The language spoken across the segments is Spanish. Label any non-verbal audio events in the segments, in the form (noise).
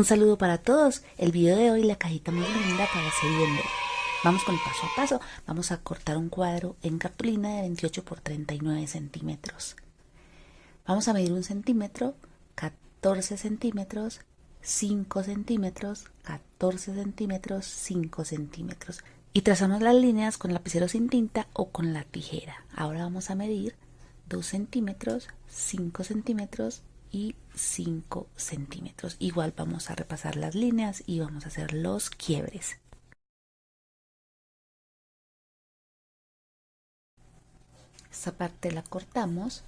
Un saludo para todos. El video de hoy, la cajita muy linda para viendo. Vamos con el paso a paso. Vamos a cortar un cuadro en cartulina de 28 por 39 centímetros. Vamos a medir un centímetro, 14 centímetros, 5 centímetros, 14 centímetros, 5 centímetros. Y trazamos las líneas con lapicero sin tinta o con la tijera. Ahora vamos a medir 2 centímetros, 5 centímetros y 5 centímetros. Igual vamos a repasar las líneas y vamos a hacer los quiebres. Esta parte la cortamos.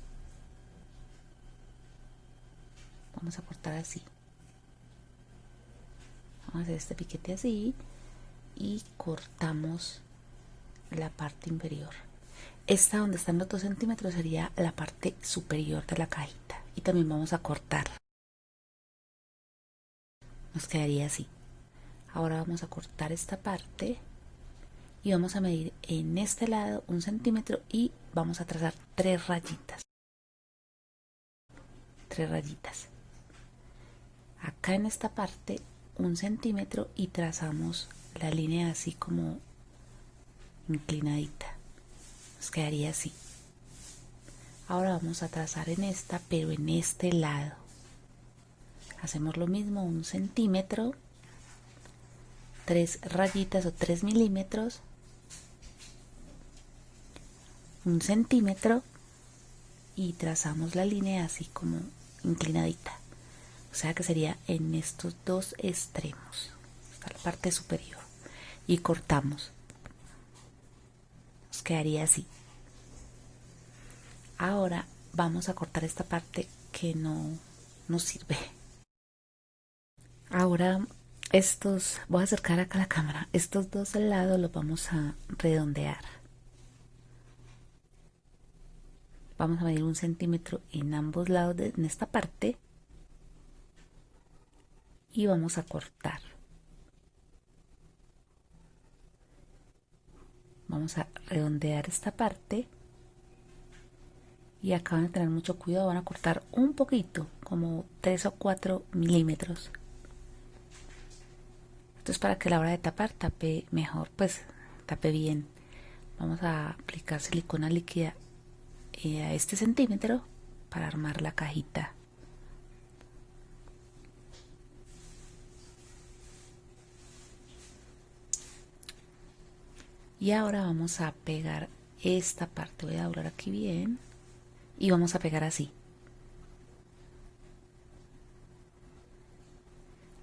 Vamos a cortar así. Vamos a hacer este piquete así y cortamos la parte inferior. Esta donde están los 2 centímetros sería la parte superior de la cajita. Y también vamos a cortar. Nos quedaría así. Ahora vamos a cortar esta parte y vamos a medir en este lado un centímetro y vamos a trazar tres rayitas. Tres rayitas. Acá en esta parte un centímetro y trazamos la línea así como inclinadita quedaría así ahora vamos a trazar en esta pero en este lado. Hacemos lo mismo un centímetro tres rayitas o tres milímetros un centímetro y trazamos la línea así como inclinadita. O sea que sería en estos dos extremos hasta la parte superior. Y cortamos. Nos quedaría así ahora vamos a cortar esta parte que no nos sirve. Ahora estos voy a acercar acá la cámara. Estos dos del lado los vamos a redondear. Vamos a medir un centímetro en ambos lados de, en esta parte. Y vamos a cortar. Vamos a redondear esta parte y acá van a tener mucho cuidado van a cortar un poquito como 3 o 4 milímetros. Esto es para que a la hora de tapar tape mejor pues tape bien. Vamos a aplicar silicona líquida eh, a este centímetro para armar la cajita. Y ahora vamos a pegar esta parte. Voy a doblar aquí bien y vamos a pegar así.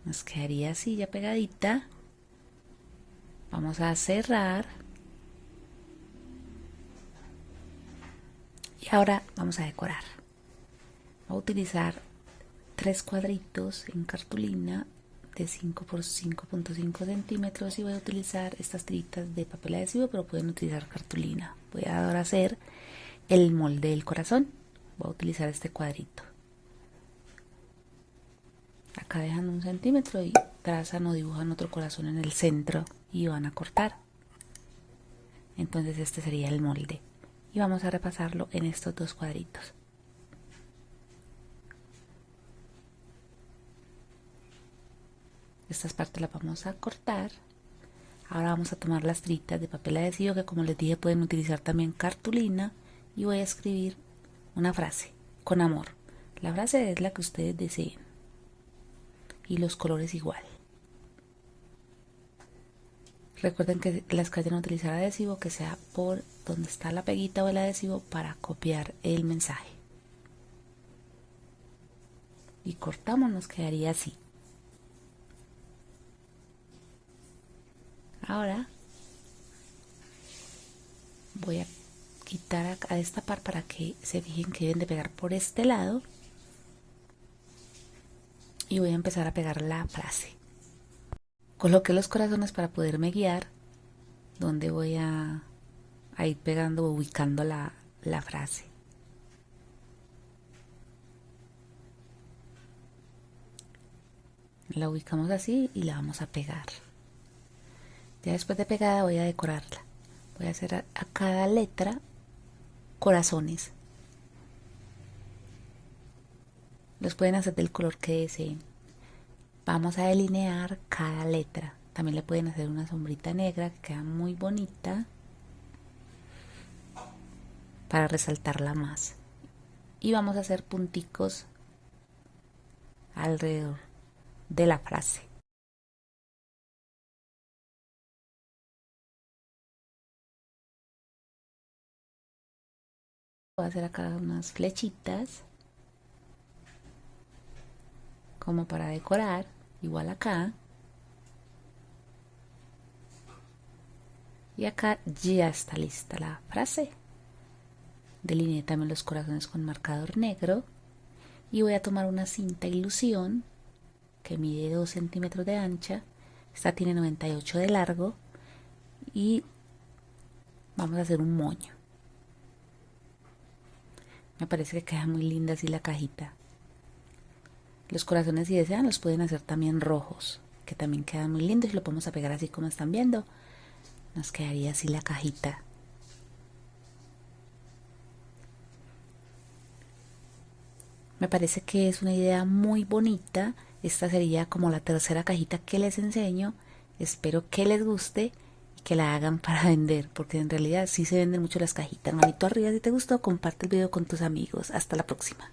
Nos quedaría así ya pegadita. Vamos a cerrar. Y ahora vamos a decorar. Voy a utilizar tres cuadritos en cartulina de 5 por 5.5 centímetros y voy a utilizar estas tiritas de papel adhesivo pero pueden utilizar cartulina. Voy a ahora hacer el molde del corazón. Voy a utilizar este cuadrito. Acá dejan un centímetro y trazan o dibujan otro corazón en el centro y van a cortar. Entonces este sería el molde. Y vamos a repasarlo en estos dos cuadritos. Estas partes las vamos a cortar. Ahora vamos a tomar las tiritas de papel adhesivo que como les dije pueden utilizar también cartulina y voy a escribir una frase con amor. La frase es la que ustedes deseen. Y los colores igual. Recuerden que las que vayan a utilizar adhesivo que sea por donde está la peguita o el adhesivo para copiar el mensaje. Y cortamos nos quedaría así. Ahora voy a quitar a esta par para que se fijen que deben de pegar por este lado. Y voy a empezar a pegar la frase. Coloqué los corazones para poderme guiar donde voy a, ir pegando o ubicando la, la frase. La ubicamos así y la vamos a pegar. Ya después de pegada voy a decorarla. Voy a hacer a, cada letra corazones los pueden hacer del color que deseen vamos a delinear cada letra. También le pueden hacer una sombrita negra que queda muy bonita para resaltarla más. Y vamos a hacer punticos alrededor de la frase. Voy a hacer acá unas flechitas como para decorar, igual acá. Y acá ya está lista la frase. Delineé también los corazones con marcador negro. Y voy a tomar una cinta ilusión que mide 2 centímetros de ancha. Esta tiene 98 de largo. Y vamos a hacer un moño. Me parece que queda muy linda así la cajita. Los corazones si desean los pueden hacer también rojos, que también quedan muy lindos y lo podemos pegar así como están viendo. Nos quedaría así la cajita. Me parece que es una idea muy bonita. Esta sería como la tercera cajita que les enseño. Espero que les guste que la hagan para (laughs) vender, porque en realidad sí se venden mucho las cajitas. Manito arriba si te gustó, comparte el video con tus amigos. Hasta la próxima.